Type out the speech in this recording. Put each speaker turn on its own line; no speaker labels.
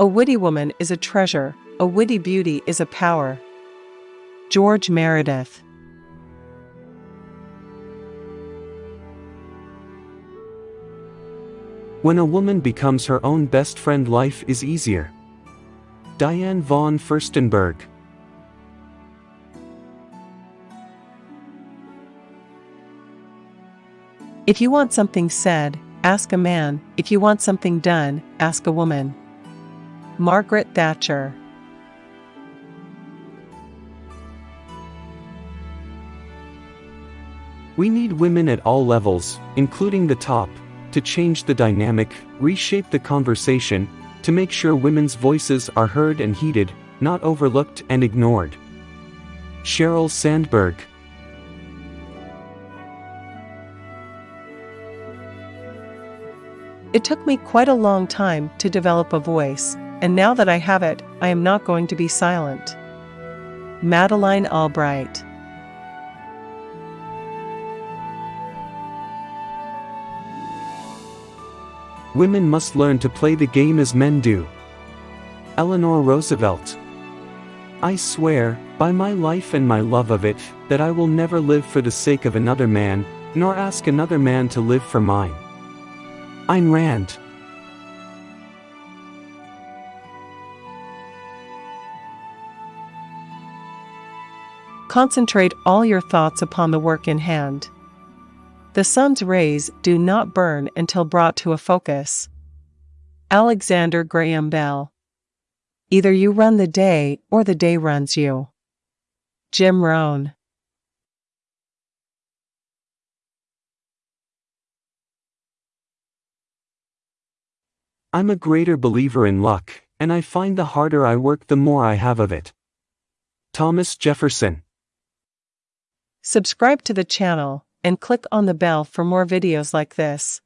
A witty woman is a treasure, a witty beauty is a power. George Meredith.
When a woman becomes her own best friend, life is easier. Diane von Furstenberg.
If you want something said, ask a man. If you want something done, ask a woman. Margaret Thatcher.
We need women at all levels, including the top, to change the dynamic, reshape the conversation, to make sure women's voices are heard and heeded, not overlooked and ignored. Sheryl Sandberg
It took me quite a long time to develop a voice, and now that I have it, I am not going to be silent. Madeleine Albright
Women must learn to play the game as men do. Eleanor Roosevelt. I swear, by my life and my love of it, that I will never live for the sake of another man, nor ask another man to live for mine. Ayn Rand.
Concentrate all your thoughts upon the work in hand. The sun's rays do not burn until brought to a focus. Alexander Graham Bell. Either you run the day or the day runs you. Jim Rohn.
I'm a greater believer in luck, and I find the harder I work the more I have of it. Thomas Jefferson.
Subscribe to the channel and click on the bell for more videos like this.